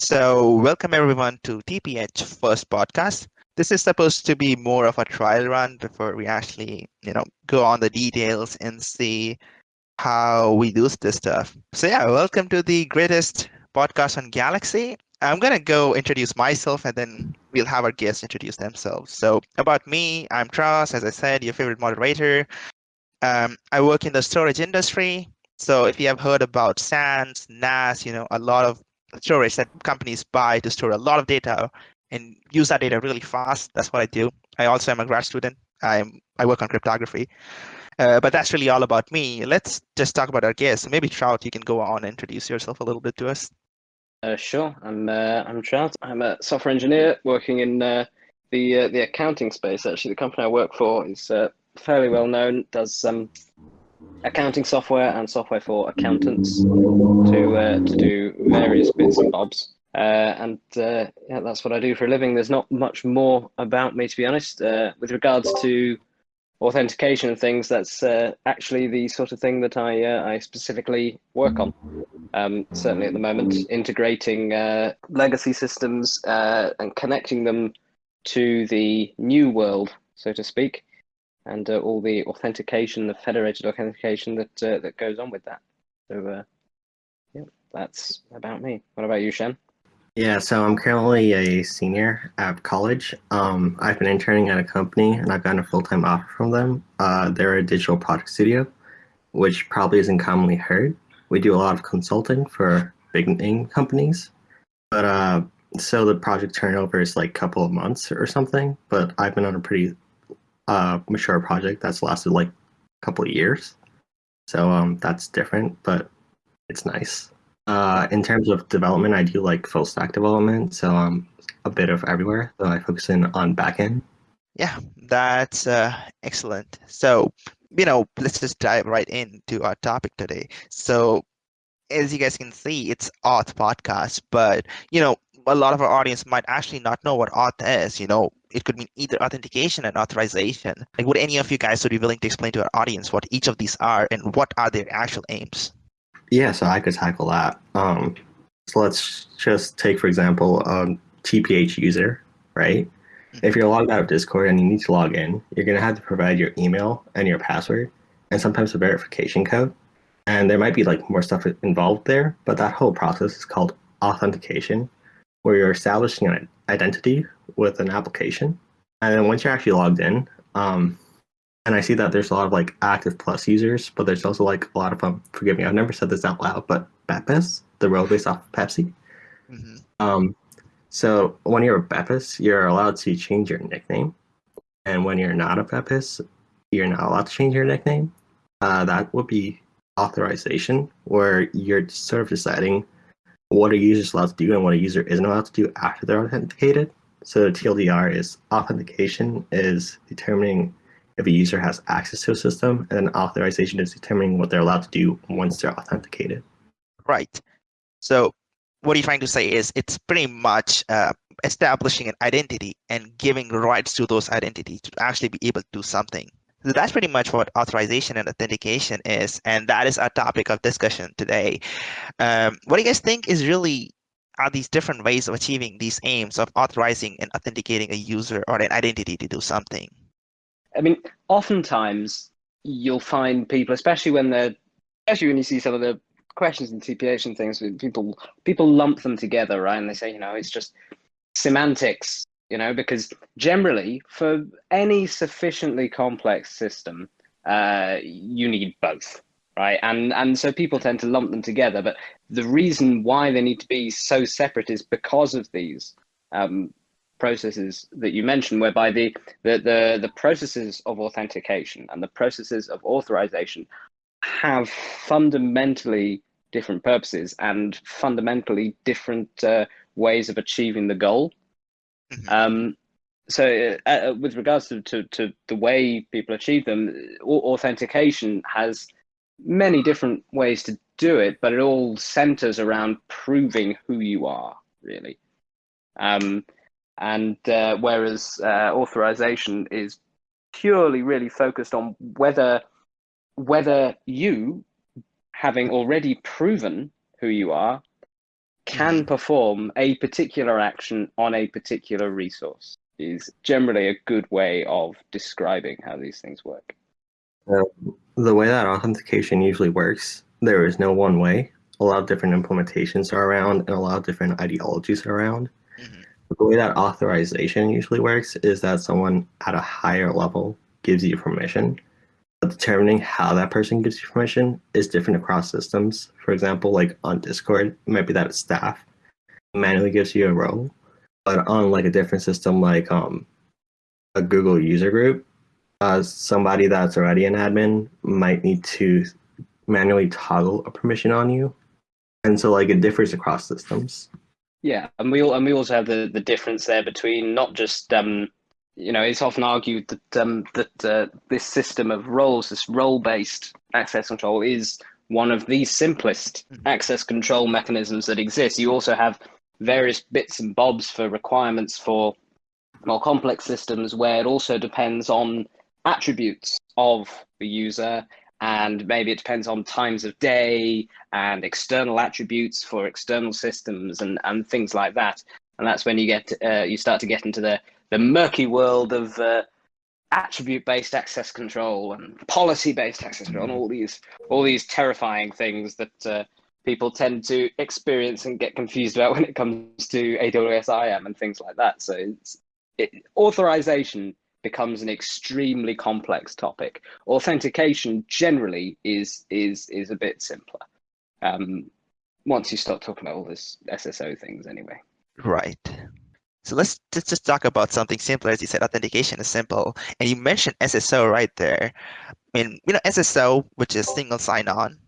So, welcome everyone to TPH First Podcast. This is supposed to be more of a trial run before we actually, you know, go on the details and see how we do this stuff. So, yeah, welcome to the greatest podcast on Galaxy. I'm going to go introduce myself and then we'll have our guests introduce themselves. So, about me, I'm Tras, as I said, your favorite moderator. Um, I work in the storage industry. So, if you have heard about SANs, NAS, you know, a lot of storage that companies buy to store a lot of data and use that data really fast. That's what I do. I also am a grad student. I'm I work on cryptography. Uh, but that's really all about me. Let's just talk about our guests. Maybe Trout, you can go on and introduce yourself a little bit to us. Uh, sure. I'm uh, I'm Trout. I'm a software engineer working in uh, the uh, the accounting space. Actually, the company I work for is uh, fairly well known. Does some accounting software and software for accountants to uh, to do various bits and bobs. Uh, and uh, yeah, that's what I do for a living. There's not much more about me, to be honest. Uh, with regards to authentication and things, that's uh, actually the sort of thing that I uh, I specifically work on. Um, certainly at the moment, integrating legacy systems and connecting them to the new world, so to speak and uh, all the authentication, the federated authentication that uh, that goes on with that. So, uh, yeah, that's about me. What about you, Shen? Yeah, so I'm currently a senior at college. Um, I've been interning at a company, and I've gotten a full-time offer from them. Uh, they're a digital product studio, which probably isn't commonly heard. We do a lot of consulting for big name companies, but uh, so the project turnover is like a couple of months or something. But I've been on a pretty uh, mature project that's lasted like a couple of years. So um, that's different, but it's nice. Uh, in terms of development, I do like full stack development, so I'm a bit of everywhere. So I focus in on backend. Yeah, that's uh, excellent. So, you know, let's just dive right into our topic today. So, as you guys can see, it's Auth podcast, but you know, a lot of our audience might actually not know what auth is. You know, it could mean either authentication and authorization. Like, would any of you guys would be willing to explain to our audience what each of these are and what are their actual aims? Yeah, so I could tackle that. Um, so let's just take, for example, a TPH user, right? Mm-hmm. If you're logged out of Discord and you need to log in, you're going to have to provide your email and your password and sometimes a verification code. And there might be like more stuff involved there, but that whole process is called authentication where you're establishing an identity with an application. And then once you're actually logged in, um, and I see that there's a lot of like active plus users, but there's also like a lot of um, forgive me, I've never said this out loud, but Bepis, the road based off of Pepsi. Mm-hmm. Um, so when you're a Bepis, you're allowed to change your nickname, and when you're not a Bepis, you're not allowed to change your nickname. Uh, that would be authorization, where you're sort of deciding what a user is allowed to do and what a user isn't allowed to do after they're authenticated. So the TLDR is authentication is determining if a user has access to a system, and then authorization is determining what they're allowed to do once they're authenticated. Right. So what are you're trying to say is it's pretty much uh, establishing an identity and giving rights to those identities to actually be able to do something. So that's pretty much what authorization and authentication is, and that is our topic of discussion today. Um, what do you guys think is really are these different ways of achieving these aims of authorizing and authenticating a user or an identity to do something? I mean, oftentimes you'll find people, especially when they're, especially when you see some of the questions in TPH and things, people people lump them together, right? And they say, you know, it's just semantics you know, because generally for any sufficiently complex system, uh, you need both, right? And and so people tend to lump them together, but the reason why they need to be so separate is because of these um, processes that you mentioned, whereby the, the the the processes of authentication and the processes of authorization have fundamentally different purposes and fundamentally different uh, ways of achieving the goal. Mm-hmm. Um, so uh, uh, with regards to, to, to, the way people achieve them, authentication has many different ways to do it, but it all centers around proving who you are, really. Um, and uh, whereas uh, authorization is purely really focused on whether whether you, having already proven who you are, can perform a particular action on a particular resource is generally a good way of describing how these things work. Uh, the way that authentication usually works, there is no one way. A lot of different implementations are around and a lot of different ideologies are around. Mhm. The way that authorization usually works is that someone at a higher level gives you permission. Determining how that person gives you permission is different across systems. For example, like on Discord, it might be that staff manually gives you a role. But on like a different system like um a Google user group, uh, somebody that's already an admin might need to manually toggle a permission on you. And so like it differs across systems. Yeah, and we all, and we also have the, the difference there between not just um, you know it's often argued that um, that uh, this system of roles, this role based access control, is one of the simplest Mhm. access control mechanisms that exist. You also have various bits and bobs for requirements for more complex systems where it also depends on attributes of the user and maybe it depends on times of day and external attributes for external systems and, and things like that and that's when you get uh, you start to get into the the murky world of uh, attribute based access control and policy based access control and all these all these terrifying things that uh, people tend to experience and get confused about when it comes to AWS IAM and things like that so it's it, authorization becomes an extremely complex topic. Authentication generally is is is a bit simpler. Um, once you start talking about all this SSO things, anyway. Right. So let's just, talk about something simpler. As you said, authentication is simple. And you mentioned SSO right there. I mean, you know, SSO, which is single sign-on,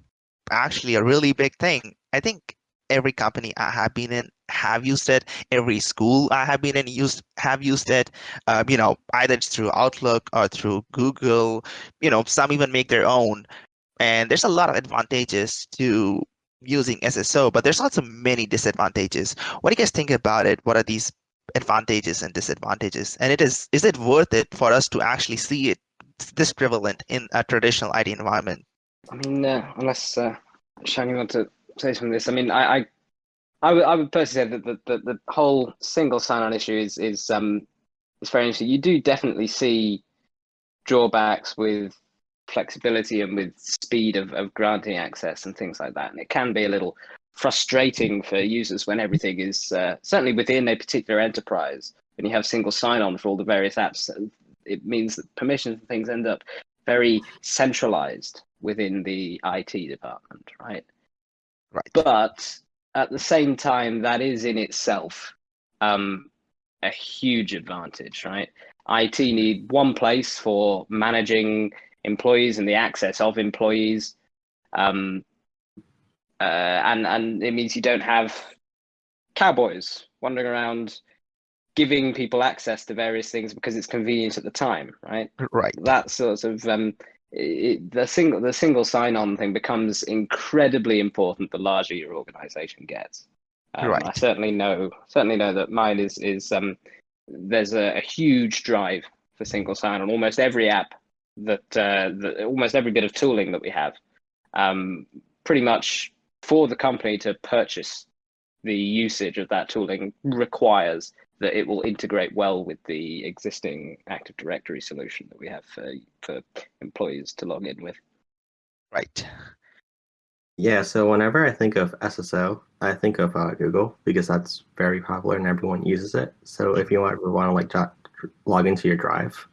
actually a really big thing. I think every company I have been in have used it. Every school I have been in used have used it. Um, you know, either through Outlook or through Google. You know, some even make their own. And there's a lot of advantages to using SSO, but there's also many disadvantages. What do you guys think about it? What are these advantages and disadvantages? And it is is it worth it for us to actually see it this prevalent in a traditional IT environment? I mean, uh, unless uh, Sean, you want to say something this? I mean, I, I, I would, I would personally say that the, the, the whole single sign-on issue is is um is very interesting. You do definitely see drawbacks with flexibility and with speed of, of granting access and things like that, and it can be a little frustrating for users when everything is uh, certainly within a particular enterprise. When you have single sign-on for all the various apps, it means that permissions and things end up very centralized within the IT department, right? Right. But at the same time, that is in itself um, a huge advantage, right? IT need one place for managing employees and the access of employees, um, uh, and and it means you don't have cowboys wandering around giving people access to various things because it's convenient at the time, right? Right. that sort of um, it, the single the single sign-on thing becomes incredibly important the larger your organization gets. Um, Right. I certainly know certainly know that mine is is um, there's a, a huge drive for single sign-on. Almost every app that, uh, that almost every bit of tooling that we have, um, pretty much for the company to purchase the usage of that tooling requires that it will integrate well with the existing Active Directory solution that we have for, for employees to log in with. Right. Yeah, so whenever I think of SSO, I think of uh, Google because that's very popular and everyone uses it. So if you ever want to like log into your Drive,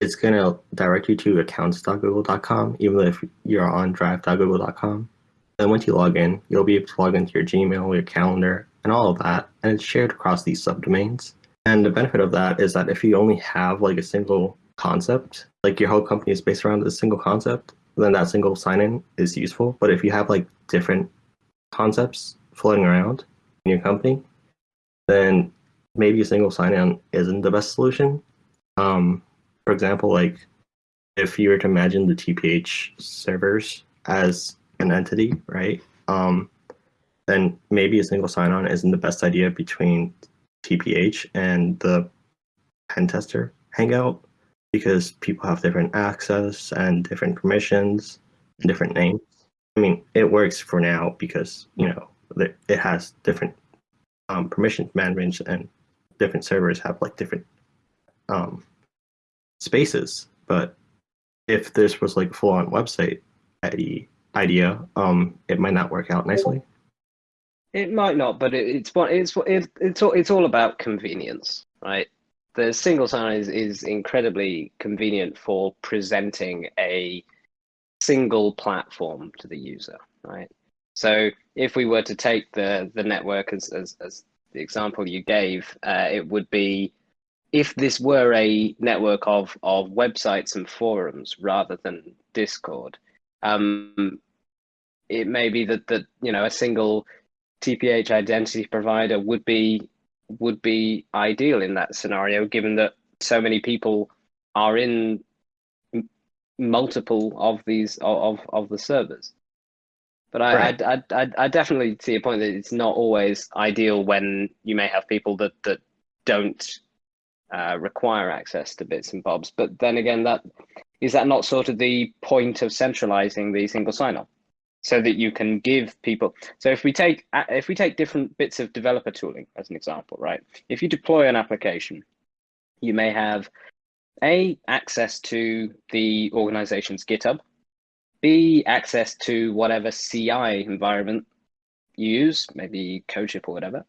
it's gonna direct you to accounts.google.com, even if you're on drive.google.com. Then once you log in, you'll be able to log into your Gmail, your calendar, and all of that, and it's shared across these subdomains. And the benefit of that is that if you only have like a single concept, like your whole company is based around a single concept, then that single sign-in is useful. But if you have like different concepts floating around in your company, then maybe a single sign-in isn't the best solution. Um, for example, like if you were to imagine the TPH servers as an entity, right? Um, then maybe a single sign-on isn't the best idea between TPH and the pen tester hangout because people have different access and different permissions and different names. I mean, it works for now because, you know, it has different um, permission management and different servers have like different um, spaces. But if this was like a full-on website idea, um, it might not work out nicely. It might not, but it, it's what it's it, it's all it's all about convenience, right? The single sign is is incredibly convenient for presenting a single platform to the user, right? So if we were to take the the network as as, as the example you gave, uh, it would be if this were a network of of websites and forums rather than Discord, um, it may be that that you know a single TPH identity provider would be would be ideal in that scenario, given that so many people are in multiple of these of of the servers. But I, right. I, I, I, I, definitely see a point that it's not always ideal when you may have people that that don't uh, require access to bits and bobs. But then again, that is that not sort of the point of centralizing the single sign-on? so that you can give people so if we take if we take different bits of developer tooling as an example right if you deploy an application you may have a access to the organization's github b access to whatever ci environment you use maybe CodeShip or whatever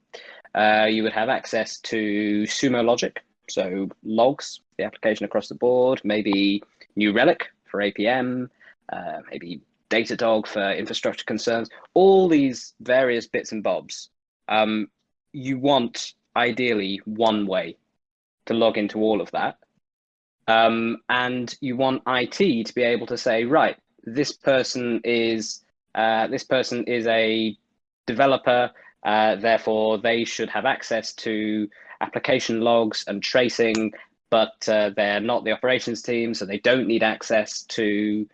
uh, you would have access to sumo logic so logs the application across the board maybe new relic for apm uh, maybe Datadog for infrastructure concerns, all these various bits and bobs. Um, you want ideally one way to log into all of that. Um, and you want IT to be able to say, right, this person is uh, this person is a developer, uh, therefore they should have access to application logs and tracing, but uh, they're not the operations team, so they don't need access to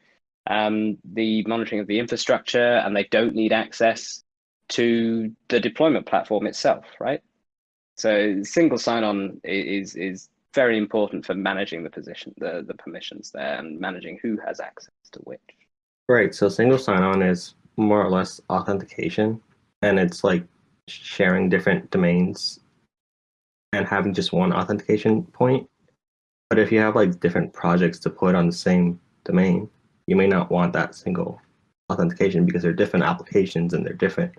um, the monitoring of the infrastructure and they don't need access to the deployment platform itself, right? So single sign-on is is very important for managing the position, the, the permissions there and managing who has access to which. Right, so single sign-on is more or less authentication and it's like sharing different domains and having just one authentication point. But if you have like different projects to put on the same domain, you may not want that single authentication because they're different applications and they're different.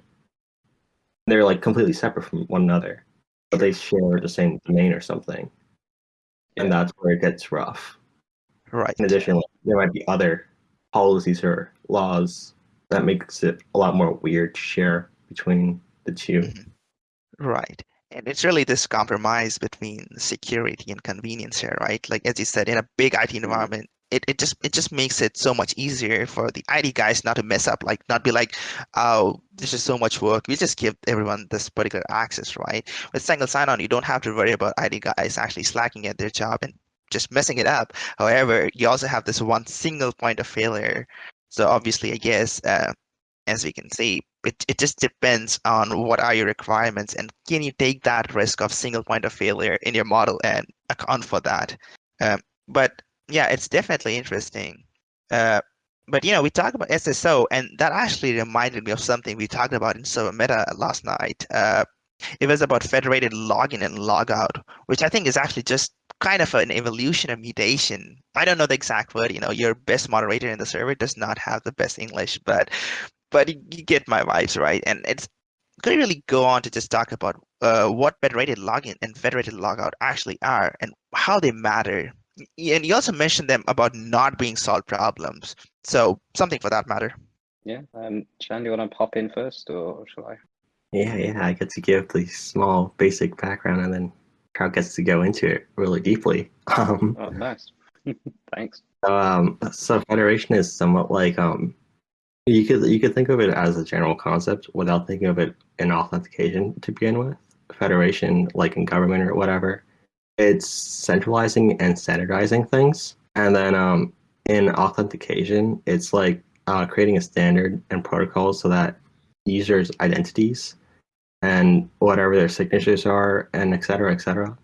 They're like completely separate from one another, but they share the same domain or something. Yeah. And that's where it gets rough. Right. In addition, there might be other policies or laws that makes it a lot more weird to share between the 2 mm-hmm. Right. And it's really this compromise between security and convenience here, right? Like as you said, in a big IT mm-hmm. environment, it, it just it just makes it so much easier for the IT guys not to mess up, like not be like, oh, this is so much work. We just give everyone this particular access, right? With single sign-on, you don't have to worry about IT guys actually slacking at their job and just messing it up. However, you also have this one single point of failure. So obviously, I guess uh, as we can see, it, it just depends on what are your requirements and can you take that risk of single point of failure in your model and account for that. Um, but yeah, it's definitely interesting. Uh, but you know, we talked about SSO, and that actually reminded me of something we talked about in Server Meta last night. Uh, it was about federated login and logout, which I think is actually just kind of an evolution of mutation. I don't know the exact word. You know, your best moderator in the server does not have the best English, but but you, you get my vibes, right? And it's could really go on to just talk about uh, what federated login and federated logout actually are and how they matter and you also mentioned them about not being solved problems. So something for that matter. Yeah. Um, Chan, do you want to pop in first, or shall I? Yeah, yeah. I get to give the small basic background, and then Carl gets to go into it really deeply. Um, oh, nice. Thanks. Um, so federation is somewhat like um, you could you could think of it as a general concept without thinking of it in authentication to begin with. Federation, like in government or whatever, it's centralizing and standardizing things. And then um, in authentication, it's like uh, creating a standard and protocol so that users' identities and whatever their signatures are and et cetera, et cetera,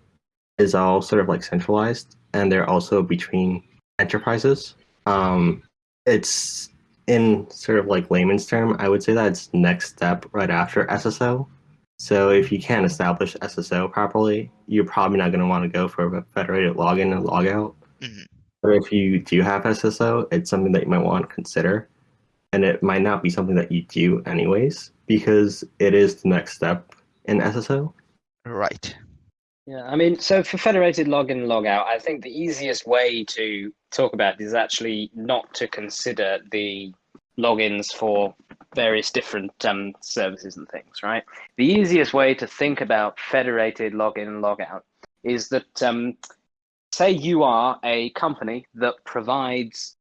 is all sort of like centralized. And they're also between enterprises. Um, it's in sort of like layman's term, I would say that's next step right after SSO. So if you can't establish SSO properly, you're probably not going to want to go for a federated login and logout. Mhm. Or if you do have SSO, it's something that you might want to consider. And it might not be something that you do anyways, because it is the next step in SSO. Right. Yeah, I mean, so for federated login and logout, I think the easiest way to talk about is actually not to consider the logins for various different um, services and things, right? The easiest way to think about federated login and logout is that, um, say you are a company that provides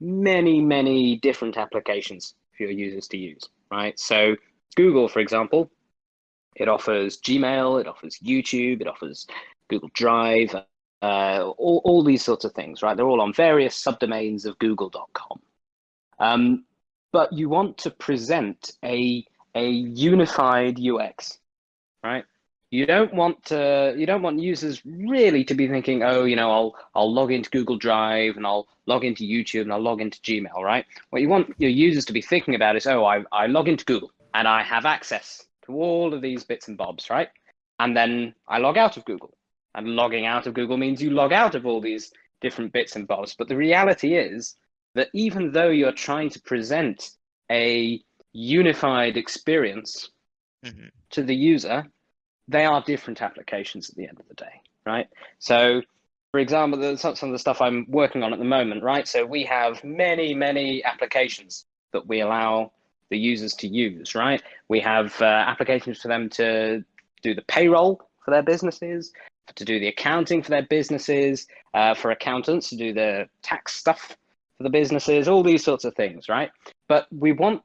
many, many different applications for your users to use, right? So Google, for example, it offers Gmail, it offers YouTube, it offers Google Drive, uh, all, all these sorts of things, right? They're all on various subdomains of google.com. Um, but you want to present a, a unified UX, right? You don't want to, you don't want users really to be thinking, oh, you know, I'll I'll log into Google Drive and I'll log into YouTube and I'll log into Gmail, right? What you want your users to be thinking about is, oh, I, I log into Google and I have access all of these bits and bobs, right? And then I log out of Google. And logging out of Google means you log out of all these different bits and bobs. But the reality is that even though you're trying to present a unified experience Mhm. to the user, they are different applications at the end of the day, right? So, for example, some of the stuff I'm working on at the moment, right? So we have many, many applications that we allow the users to use, right? We have uh, applications for them to do the payroll for their businesses, to do the accounting for their businesses, uh, for accountants to do the tax stuff for the businesses, all these sorts of things, right? But we want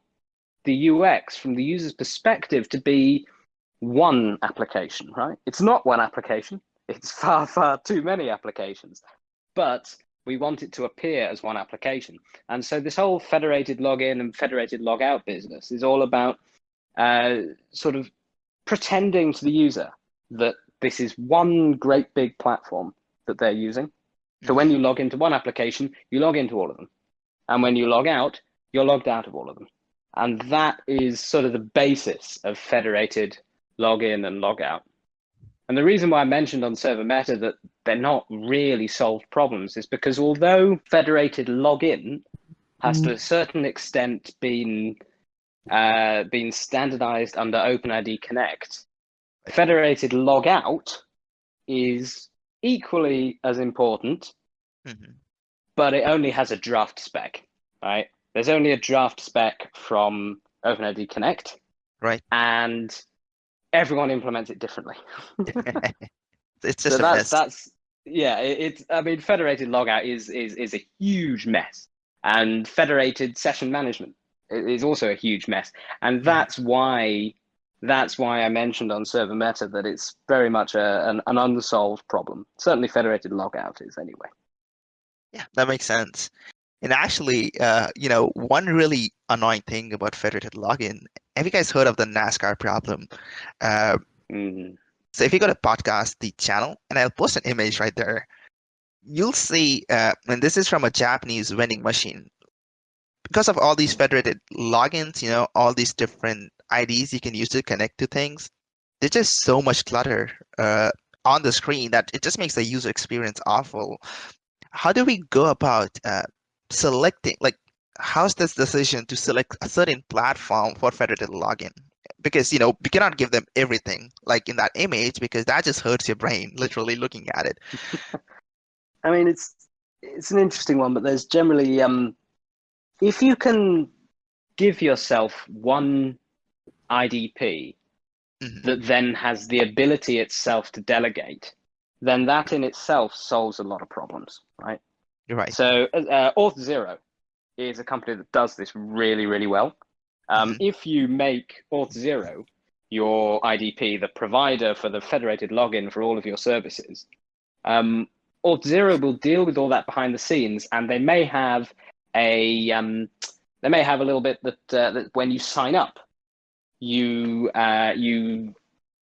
the UX from the user's perspective to be one application, right? It's not one application. It's far, far too many applications, but we want it to appear as one application. And so this whole federated login and federated logout business is all about uh, sort of pretending to the user that this is one great big platform that they're using. So when you log into one application, you log into all of them. And when you log out, you're logged out of all of them. And that is sort of the basis of federated login and logout. And the reason why I mentioned on Server Meta that they're not really solved problems is because although federated login has to a certain extent been uh, been standardized under OpenID Connect, federated logout is equally as important, Mhm. but it only has a draft spec, right? There's only a draft spec from OpenID Connect, Right. and everyone implements it differently. it's so just a that's mess. that's yeah it's i mean federated logout is is is a huge mess and federated session management is also a huge mess and that's why that's why i mentioned on server meta that it's very much a, an, an unsolved problem certainly federated logout is anyway Yeah, that makes sense. And actually, uh, you know, one really annoying thing about federated login, have you guys heard of the NASCAR problem? Uh, Mhm. So if you go to podcast, the channel, and I'll post an image right there, you'll see, uh, and this is from a Japanese vending machine. Because of all these federated logins, you know, all these different IDs you can use to connect to things, there's just so much clutter uh, on the screen that it just makes the user experience awful. How do we go about uh, selecting, like, how's this decision to select a certain platform for federated login? Because, you know, we cannot give them everything, like in that image, because that just hurts your brain, literally looking at it. i mean it's it's an interesting one but there's generally um if you can give yourself one idp Mhm. that then has the ability itself to delegate, then that in itself solves a lot of problems, right? You're right. So uh, Auth0 is a company that does this really, really well. Um, Mhm. If you make Auth0 your IDP, the provider for the federated login for all of your services, um, Auth0 will deal with all that behind the scenes, and they may have a um, they may have a little bit that uh, that when you sign up, you uh, you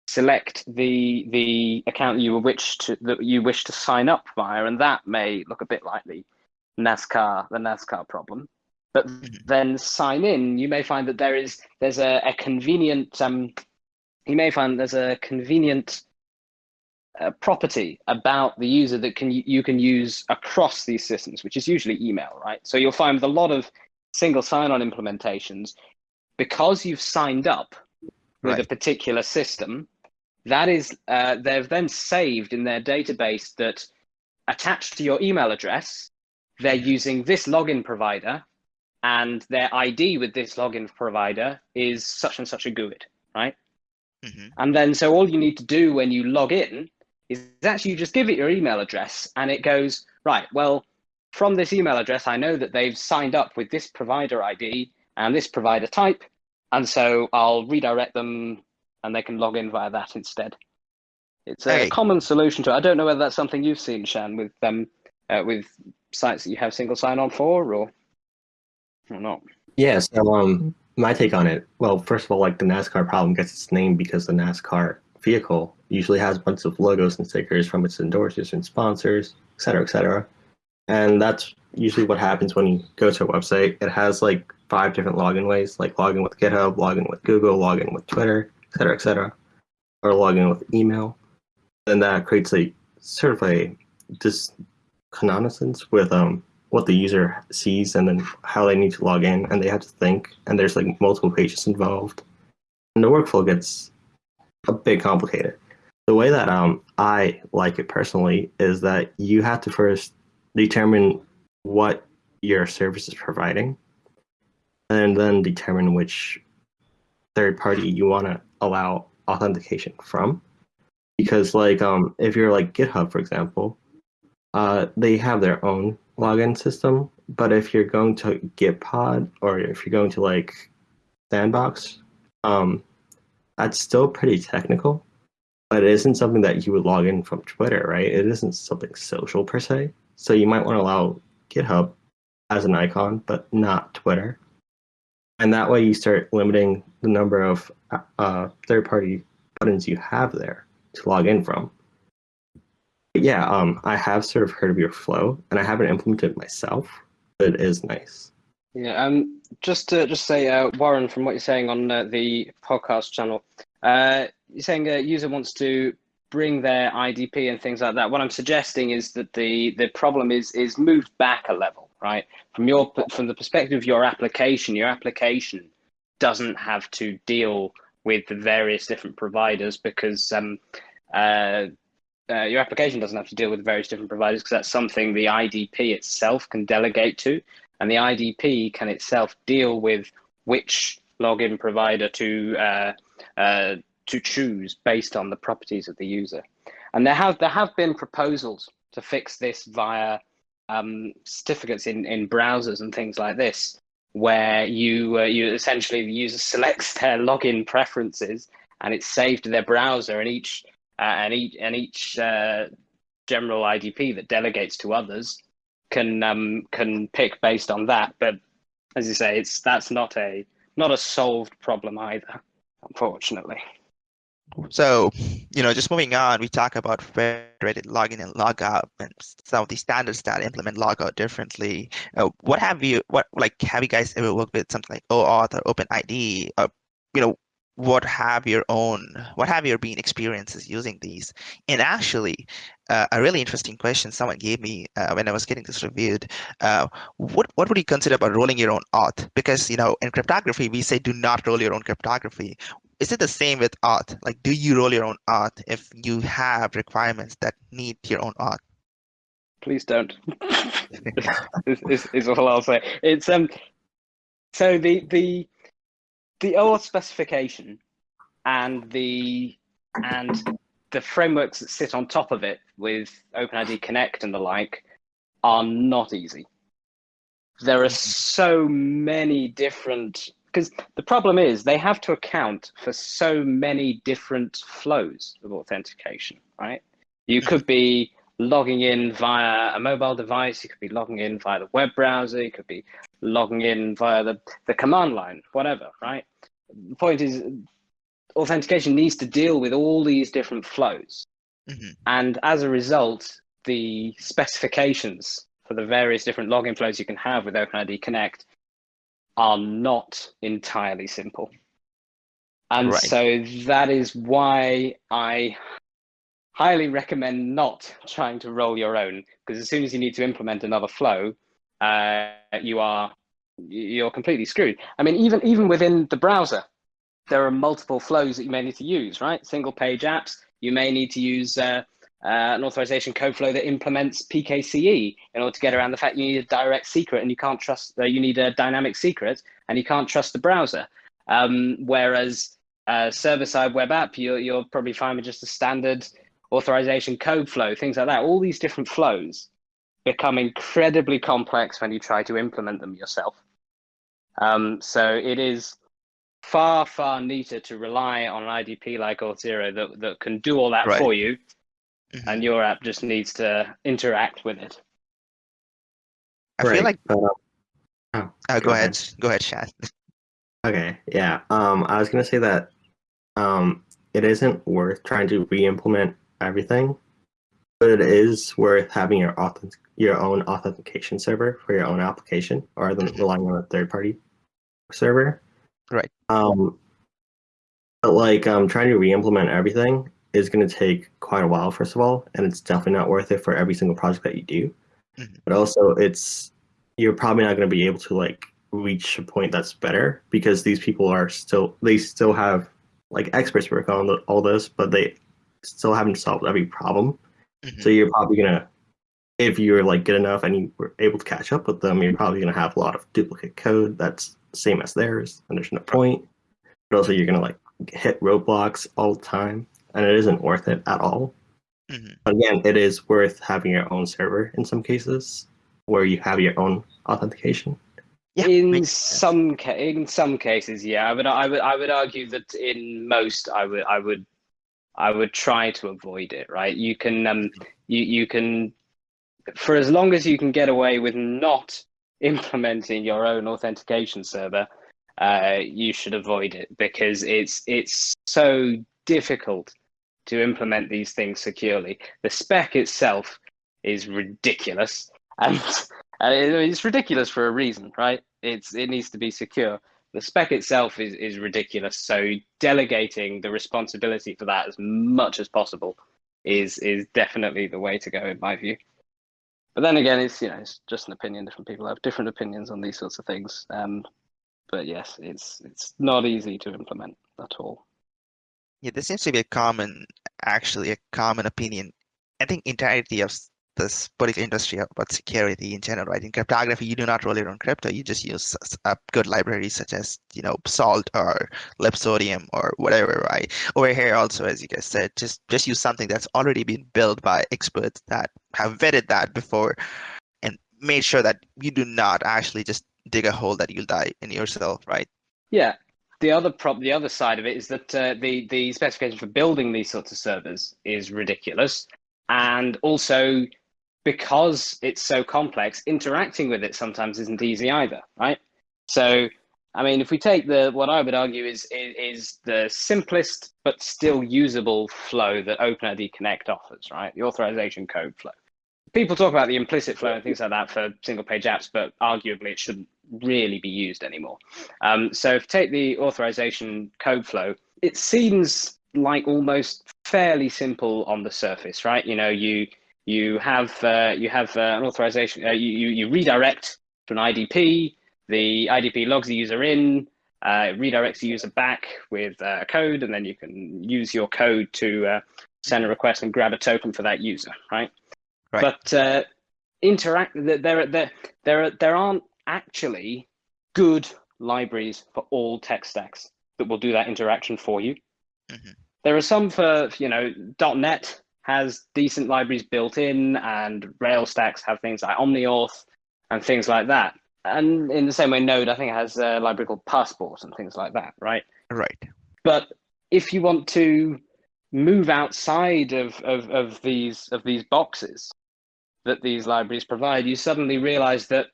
select the the account you wish to that you wish to sign up via, and that may look a bit like the NASCAR the NASCAR problem. But Mhm. then sign in, you may find that there is there's a, a convenient um, you may find there's a convenient uh, property about the user that can you can use across these systems, which is usually email, right? So you'll find with a lot of single sign-on implementations, because you've signed up with a particular system, that is uh, they've then saved in their database that attached to your email address, they're using this login provider, and their ID with this login provider is such and such a GUID, right? Mhm. And then so all you need to do when you log in is actually you just give it your email address and it goes, right, well, from this email address, I know that they've signed up with this provider ID and this provider type. And so I'll redirect them and they can log in via that instead. It's a Okay. common solution to it. I don't know whether that's something you've seen, Shan, with um, uh, with sites that you have single sign on for or, or not. Yeah, so um, my take on it. Well, first of all, like the NASCAR problem gets its name because the NASCAR vehicle usually has a bunch of logos and stickers from its endorsers and sponsors, et cetera, et cetera. And that's usually what happens when you go to a website. It has like five different login ways, like login with GitHub, login with Google, login with Twitter, et cetera, et cetera, or login with email. And that creates a sort of a disconnaissance with um what the user sees and then how they need to log in and they have to think and there's like multiple pages involved. And the workflow gets a bit complicated. The way that um i like it personally is that you have to first determine what your service is providing and then determine which third party you want to allow authentication from. Because like um if you're like github for example uh, they have their own login system. But if you're going to Gitpod or if you're going to like Sandbox, um, that's still pretty technical. But it isn't something that you would log in from Twitter, right? It isn't something social per se. So you might want to allow GitHub as an icon, but not Twitter. And that way you start limiting the number of uh, third-party buttons you have there to log in from. Yeah, um, I have sort of heard of your flow, and I haven't implemented it myself, but it is nice. Yeah, um, just to just say, uh, Warren, from what you're saying on uh, the podcast channel, uh, you're saying a user wants to bring their IDP and things like that. What I'm suggesting is that the the problem is is moved back a level, right? From your from the perspective of your application, your application doesn't have to deal with the various different providers because um, uh, uh, your application doesn't have to deal with various different providers because that's something the IDP itself can delegate to and the IDP can itself deal with which login provider to uh, uh, to choose based on the properties of the user. And there have there have been proposals to fix this via um, certificates in, in browsers and things like this, where you uh, you essentially the user selects their login preferences and it's saved to their browser, and each uh, and each and each uh, general IDP that delegates to others can um, can pick based on that. But as you say, it's that's not a not a solved problem either, unfortunately. So, you know, just moving on, we talk about federated login and logout and some of the standards that implement logout differently. Uh, what have you, what like, have you guys ever worked with something like OAuth or OpenID? Or, you know, what have your own, what have your been experiences using these? And actually, uh, a really interesting question someone gave me uh, when I was getting this reviewed. Uh, what what would you consider about rolling your own auth? Because you know, in cryptography, we say do not roll your own cryptography is it the same with auth? Like, do you roll your own auth if you have requirements that need your own auth? Please don't. is, is, is all I'll say. It's um. So the the the OAuth specification and the and the frameworks that sit on top of it with OpenID Connect and the like are not easy. There are so many different because the problem is they have to account for so many different flows of authentication, right? You could be logging in via a mobile device, you could be logging in via the web browser, you could be logging in via the, the command line, whatever, right? The point is authentication needs to deal with all these different flows. Mm-hmm. And as a result, the specifications for the various different login flows you can have with OpenID Connect are not entirely simple. And Right. so that is why I highly recommend not trying to roll your own, because as soon as you need to implement another flow, uh, you are you're completely screwed. I mean, even even within the browser, there are multiple flows that you may need to use, right? Single page apps, you may need to use uh, uh, an authorization code flow that implements PKCE in order to get around the fact you need a direct secret and you can't trust, uh, you need a dynamic secret and you can't trust the browser. Um, whereas uh, server-side web app, you're, you're probably fine with just a standard authorization code flow, things like that. All these different flows become incredibly complex when you try to implement them yourself. Um, so it is far, far neater to rely on an IDP like Auth0 that, that can do all that Right. for you, Mhm. and your app just needs to interact with it. I feel like but, um, oh, uh, go go ahead, ahead. go ahead, Shad. Okay, yeah. Um, I was gonna say that um, it isn't worth trying to re-implement everything, but it is worth having your authentic your own authentication server for your own application, rather than Mhm. relying on a third-party server. Right. Um, but like um, trying to re-implement everything is gonna take quite a while, first of all, and it's definitely not worth it for every single project that you do. Mhm. But also, it's you're probably not gonna be able to like reach a point that's better because these people are still they still have like experts work on the, all this but they still haven't solved every problem Mhm. so you're probably gonna if you're like good enough and you were able to catch up with them you're probably gonna have a lot of duplicate code that's same as theirs and there's no point. But also you're gonna like hit roadblocks all the time and it isn't worth it at all. Mhm. again it is worth having your own server in some cases where you have your own authentication. Yeah, in some ca- in some cases, yeah, I would I would I would argue that in most I would I would I would try to avoid it. Right? You can um you you can for as long as you can get away with not implementing your own authentication server, uh, you should avoid it because it's it's so difficult to implement these things securely. The spec itself is ridiculous, and uh, it's ridiculous for a reason, right? It's it needs to be secure. The spec itself is is ridiculous. So delegating the responsibility for that as much as possible is is definitely the way to go in my view. But then again, it's you know it's just an opinion. Different people have different opinions on these sorts of things. Um, but yes, it's it's not easy to implement at all. Yeah, this seems to be a common, actually a common opinion. I think entirety of this particular industry about security in general, right? In cryptography, you do not roll your own crypto. You just use a good libraries such as, you know, Salt or Libsodium or whatever, right? Over here also, as you guys said, just just use something that's already been built by experts that have vetted that before and made sure that you do not actually just dig a hole that you'll die in yourself, right? Yeah. The other prob the other side of it is that uh, the the specification for building these sorts of servers is ridiculous, and also because it's so complex, interacting with it sometimes isn't easy either, right? So, I mean, if we take the what I would argue is is, is the simplest but still usable flow that OpenID Connect offers, right? The authorization code flow. People talk about the implicit flow and things like that for single page apps, but arguably it shouldn't really be used anymore. Um, so if you take the authorization code flow, it seems like almost fairly simple on the surface, right? You know, you you have uh, you have uh, an authorization, uh, you, you you redirect to an IDP. The IDP logs the user in, uh, it redirects the user back with uh, a code, and then you can use your code to uh, send a request and grab a token for that user, right? Right. But uh, interact there there there there there aren't actually good libraries for all tech stacks that will do that interaction for you. Mhm. There are some for you know .dot .NET has decent libraries built in, and Rails stacks have things like OmniAuth and things like that. And in the same way, Node I think has a library called Passport and things like that, right? Right. But if you want to move outside of, of, of these of these boxes that these libraries provide, you suddenly realize that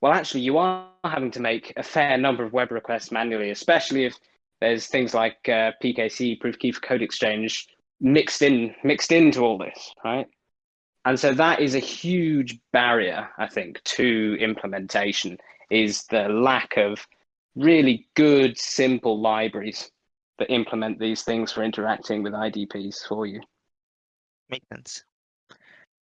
well actually you are having to make a fair number of web requests manually, especially if there's things like uh, PKC, proof key for code exchange, mixed in mixed into all this, right? And so that is a huge barrier, I think, to implementation is the lack of really good, simple libraries that implement these things for interacting with IDPs for you. Makes sense.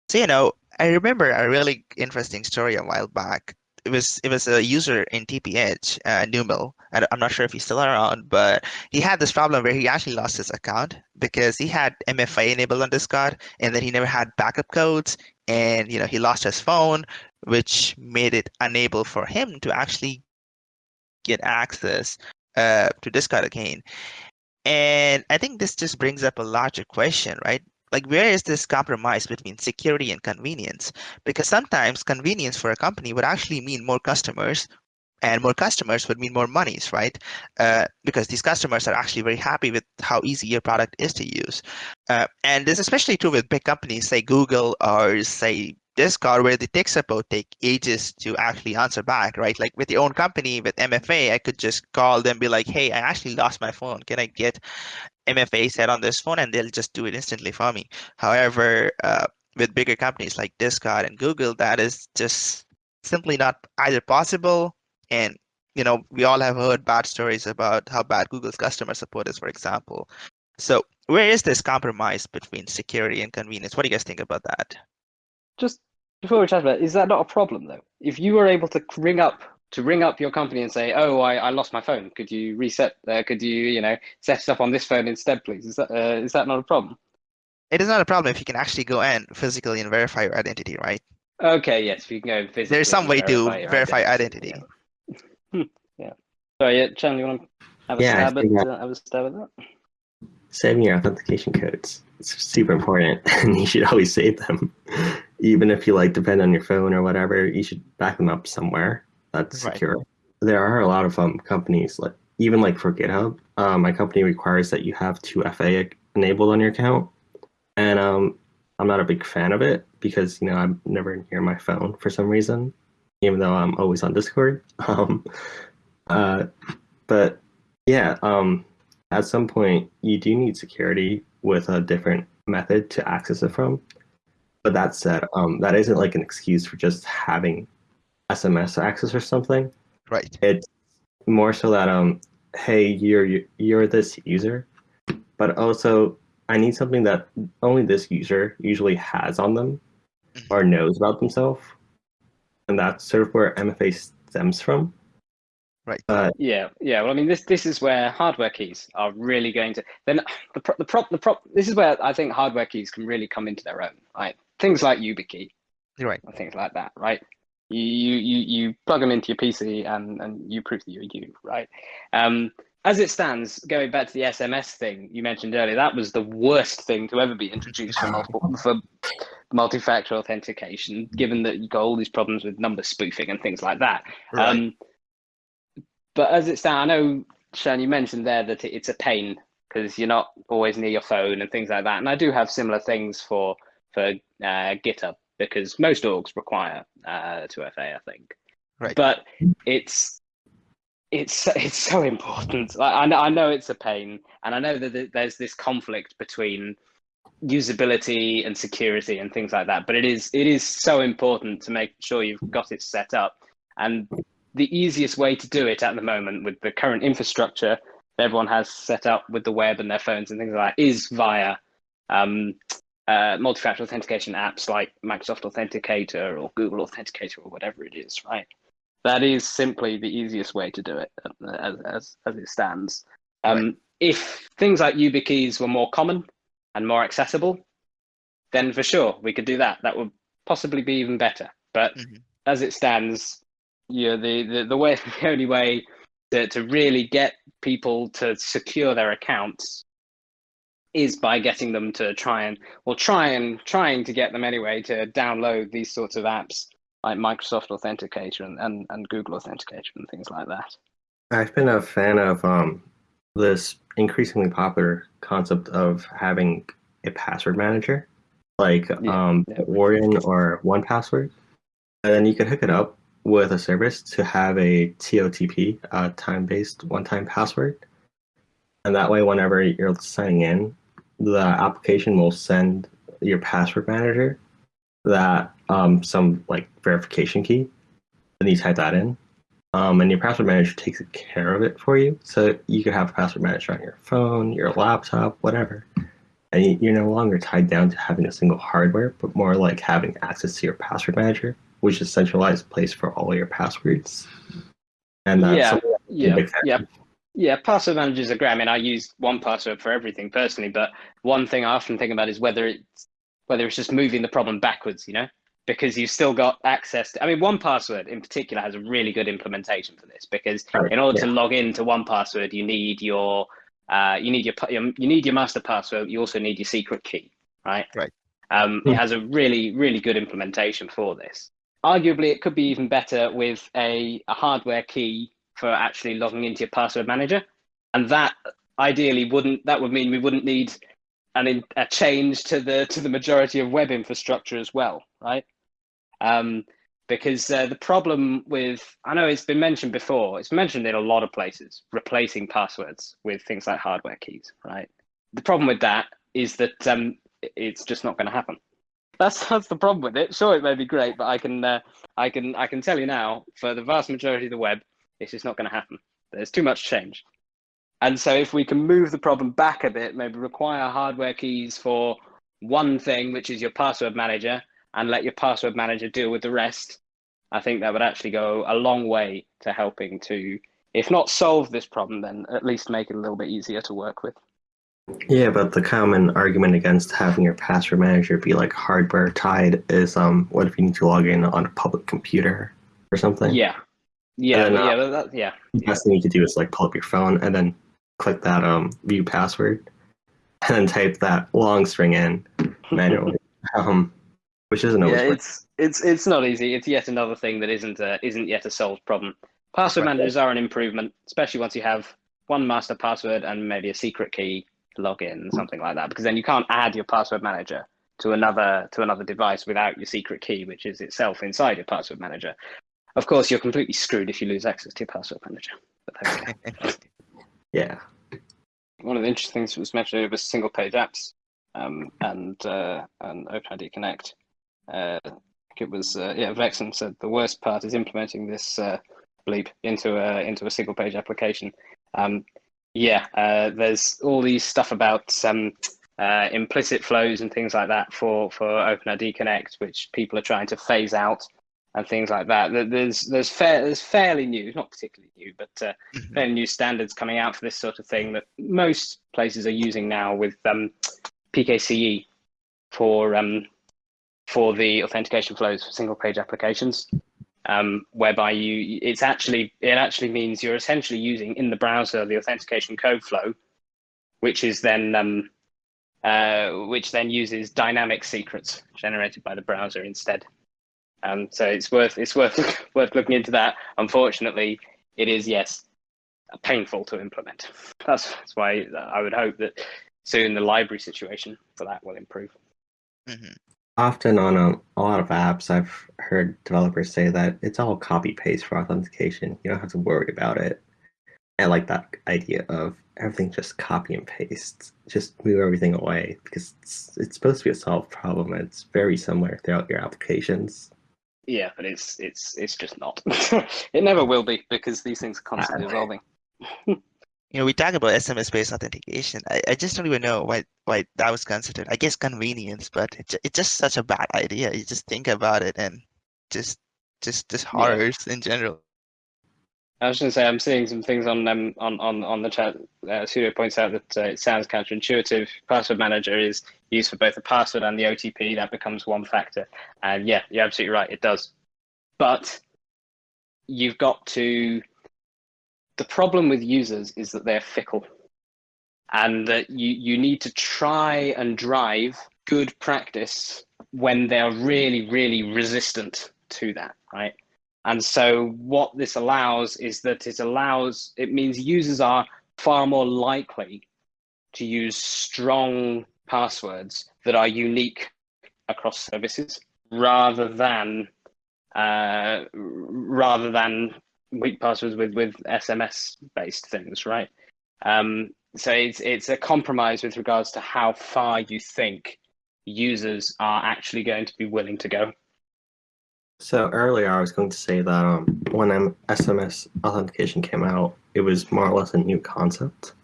So you know, I remember a really interesting story a while back. It was it was a user in TPH, uh, Numel. I, I'm not sure if he's still around, but he had this problem where he actually lost his account because he had MFA enabled on Discord, and then he never had backup codes, and you know he lost his phone, which made it unable for him to actually get access uh, to Discord again. And I think this just brings up a larger question, right? Like, where is this compromise between security and convenience? Because sometimes convenience for a company would actually mean more customers, and more customers would mean more monies, right? Uh, because these customers are actually very happy with how easy your product is to use. Uh, and this is especially true with big companies, say Google or say Discord where the tech support take ages to actually answer back, right? Like with your own company, with MFA, I could just call them, be like, hey, I actually lost my phone. Can I get MFA set on this phone? And they'll just do it instantly for me. However, uh, with bigger companies like Discord and Google, that is just simply not either possible. And, you know, we all have heard bad stories about how bad Google's customer support is, for example. So where is this compromise between security and convenience? What do you guys think about that? Just before we chat about, it, is that not a problem though? If you were able to ring up to ring up your company and say, "Oh, I, I lost my phone. Could you reset? Uh, could you you know set it up on this phone instead, please?" Is that uh, is that not a problem? It is not a problem if you can actually go and physically and verify your identity, right? Okay, yes, you can go physically. There's some way to verify, verify identity. identity. Yeah. yeah. Sorry, yeah, Chan, you want to have a Yeah, stab at think uh, have a stab at that? saving your authentication codes it's super important and you should always save them even if you like depend on your phone or whatever you should back them up somewhere that's Right. secure there are a lot of um, companies like even like for github um, my company requires that you have 2fa enabled on your account and um, i'm not a big fan of it because you know i'm never near my phone for some reason even though i'm always on discord um, uh, but yeah um, at some point you do need security with a different method to access it from. But that said, um, that isn't like an excuse for just having SMS access or something. Right. It's more so that um, hey, you're you're this user, but also I need something that only this user usually has on them or knows about themselves, and that's sort of where MFA stems from. Right. Uh, Yeah, yeah. Well, I mean, this this is where hardware keys are really going to. Then the pro- the prop the prop. This is where I think hardware keys can really come into their own. Right, things like YubiKey You're right. or things like that. Right, you you you, you plug them into your PC and and you prove that you're you. Right. Um, as it stands, going back to the SMS thing you mentioned earlier, that was the worst thing to ever be introduced for multiple for multi-factor authentication. Given that you got all these problems with number spoofing and things like that. Right. Um, but as it stands, I know, Sean, you mentioned there that it's a pain because you're not always near your phone and things like that. And I do have similar things for for uh, GitHub because most orgs require uh, 2FA, I think. Right. But it's it's it's so important. Like, I know I know it's a pain, and I know that there's this conflict between usability and security and things like that. But it is it is so important to make sure you've got it set up. And the easiest way to do it at the moment with the current infrastructure that everyone has set up with the web and their phones and things like that is via um, uh, multi-factor authentication apps like Microsoft Authenticator or Google Authenticator or whatever it is, right? That is simply the easiest way to do it uh, as, as, as it stands. Um, If things like YubiKeys were more common and more accessible, then for sure we could do that. That would possibly be even better. But Mhm. as it stands, know, the, the, the way the only way to, to really get people to secure their accounts is by getting them to try and well try and trying to get them anyway to download these sorts of apps like Microsoft Authenticator and, and, and Google Authenticator and things like that. I've been a fan of um, this increasingly popular concept of having a password manager, like Yeah, um, yeah. Warden or 1Password, and then you could hook it up with a service to have a TOTP, uh, time-based one-time password, and that way, whenever you're signing in, the application will send your password manager that um, some like verification key, and you type that in, Um, and your password manager takes care of it for you. So you could have a password manager on your phone, your laptop, whatever. And you're no longer tied down to having a single hardware, but more like having access to your password manager, which is a centralized place for all your passwords. And that's yeah, something that's a yeah, yeah. Yeah, password managers are great. I mean, I use 1Password for everything personally, but one thing I often think about is whether it's whether it's just moving the problem backwards, you know, because you've still got access to. I mean, 1Password in particular has a really good implementation for this because Right, in order to log into 1Password, you need your uh, you need your, your you need your master password. You also need your secret key, right? Right. Um, Hmm. It has a really really good implementation for this. Arguably, it could be even better with a, a hardware key for actually logging into your password manager, and that ideally wouldn't that would mean we wouldn't need an a change to the to the majority of web infrastructure as well, right? Um, because uh, the problem with I know it's been mentioned before, it's mentioned in a lot of places, replacing passwords with things like hardware keys, right? The problem with that is that um, it's just not going to happen. That's that's the problem with it. Sure, it may be great, but I can uh, I can I can tell you now, for the vast majority of the web, it's just not going to happen. There's too much change. And so if we can move the problem back a bit, maybe require hardware keys for one thing, which is your password manager, and let your password manager deal with the rest, I think that would actually go a long way to helping to, if not solve this problem, then at least make it a little bit easier to work with. Yeah, but the common argument against having your password manager be like hardware tied is um, what if you need to log in on a public computer or something? Yeah. Yeah, then, but uh, yeah, that, yeah. The best thing you could do is like pull up your phone and then click that um view password and then type that long string in manually. um, which isn't always yeah, it's it's it's not easy. It's yet another thing that isn't uh, isn't yet a solved problem. Password Right. managers are an improvement, especially once you have one master password and maybe a secret key to log something like that. Because then you can't add your password manager to another to another device without your secret key, which is itself inside your password manager. Of course, you're completely screwed if you lose access to your password manager. But there we go. yeah. one of the interesting things that was mentioned was single page apps um, and uh, and OpenID Connect. Uh, it was uh, yeah, Vexen said the worst part is implementing this uh, bleep into a into a single page application. Um, yeah, uh, there's all these stuff about um, uh, implicit flows and things like that for for OpenID Connect, which people are trying to phase out and things like that. There- There's there's fair there's fairly new, not particularly new, but uh, Mhm. fairly new standards coming out for this sort of thing that most places are using now with um, PKCE for um, for the authentication flows for single page applications, um, whereby you it's actually it actually means you're essentially using in the browser the authentication code flow, which is then um, uh, which then uses dynamic secrets generated by the browser instead. Um, so it's worth it's worth worth looking into that. Unfortunately, it is yes painful to implement. That's, that's why I would hope that soon the library situation for that will improve. Mhm. Often on um, a lot of apps, I've heard developers say that it's all copy paste for authentication. You don't have to worry about it. I like that idea of everything just copy and paste. Just move everything away because it's, it's supposed to be a solved problem. and It's very similar throughout your applications. Yeah, but it's it's it's just not. it never will be because these things are constantly evolving. You know, we talk about SMS-based authentication. I, I just don't even know why why that was considered. I guess convenience, but it's it's just such a bad idea. You just think about it and just just just horrors in general. I was going to say I'm seeing some things on um, on on on the chat. Uh, Studio points out that uh, it sounds counterintuitive. Password manager is used for both the password and the OTP. That becomes one factor, and yeah, you're absolutely right. It does, but you've got to. The problem with users is that they're fickle, and that you you need to try and drive good practice when they're really really resistant to that, right? And so what this allows is that it allows, it means users are far more likely to use strong passwords that are unique across services rather than uh, rather than weak passwords with, with SMS based things, right? Um, so it's, it's a compromise with regards to how far you think users are actually going to be willing to go. So earlier, I was going to say that um, when SMS authentication came out, it was more or less a new concept,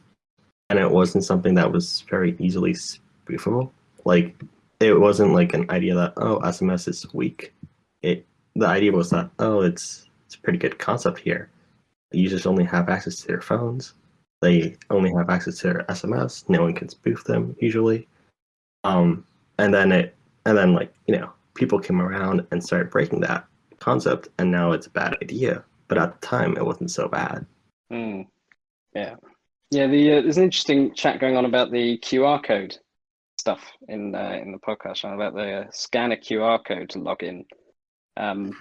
and it wasn't something that was very easily spoofable. Like, it wasn't like an idea that oh, SMS is weak. It the idea was that oh, it's it's a pretty good concept here. Users only have access to their phones. They only have access to their SMS. No one can spoof them usually. Um, and then it and then like you know people came around and started breaking that concept, and now it's a bad idea. But at the time, it wasn't so bad. Mm. Yeah, yeah. The uh, there's an interesting chat going on about the QR code stuff in uh, in the podcast about the uh, scan a QR code to log in. Um,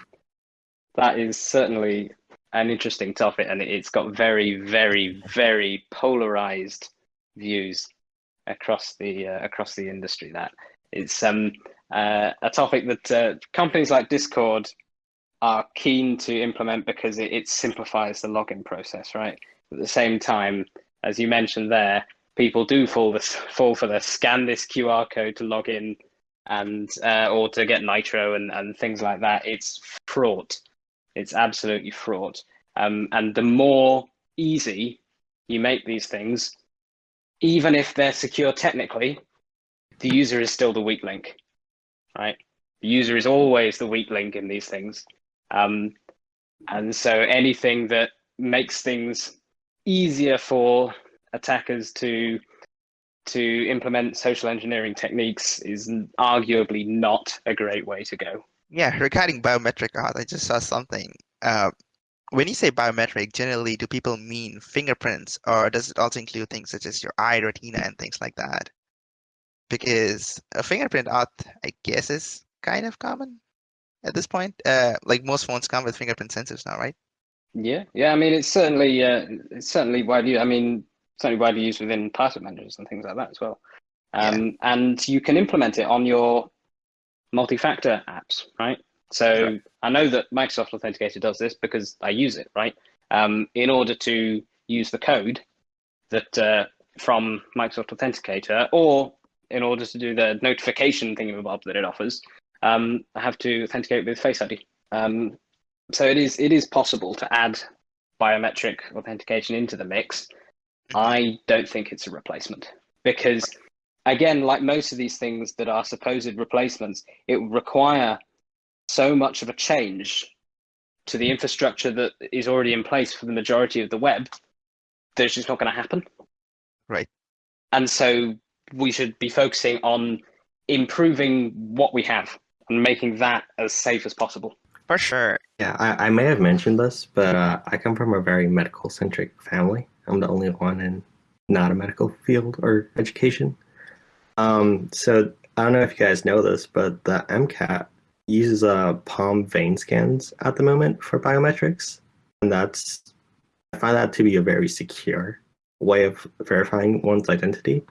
that is certainly an interesting topic, and it's got very, very, very polarized views across the uh, across the industry. That it's um, uh, a topic that uh, companies like Discord are keen to implement because it, it simplifies the login process, right? At the same time, as you mentioned there, people do fall this fall for the scan this QR code to log in and uh, or to get Nitro and, and things like that. It's fraught. It's absolutely fraught. Um, and the more easy you make these things, even if they're secure technically, the user is still the weak link right? The user is always the weak link in these things. Um, and so anything that makes things easier for attackers to to implement social engineering techniques is arguably not a great way to go. Yeah, regarding biometric auth, I just saw something. Uh, when you say biometric, generally, do people mean fingerprints, or does it also include things such as your eye, retina, and things like that? because a fingerprint auth, I guess, is kind of common at this point. Uh, like most phones come with fingerprint sensors now, right? Yeah, yeah. I mean, it's certainly uh, it's certainly widely. I mean, certainly widely used within password managers and things like that as well. Um, yeah. And you can implement it on your multi-factor apps, right? So right. I know that Microsoft Authenticator does this because I use it, right? Um, in order to use the code that uh, from Microsoft Authenticator or in order to do the notification thingamabob that it offers, um, I have to authenticate with Face ID. Um, so it is it is possible to add biometric authentication into the mix. I don't think it's a replacement because, again, like most of these things that are supposed replacements, it would require so much of a change to the infrastructure that is already in place for the majority of the web that it's just not going to happen. Right. And so we should be focusing on improving what we have and making that as safe as possible. For sure. Yeah, I, I may have mentioned this, but uh, I come from a very medical centric family. I'm the only one in not a medical field or education. Um, so I don't know if you guys know this, but the MCAT uses uh, palm vein scans at the moment for biometrics. And that's, I find that to be a very secure way of verifying one's identity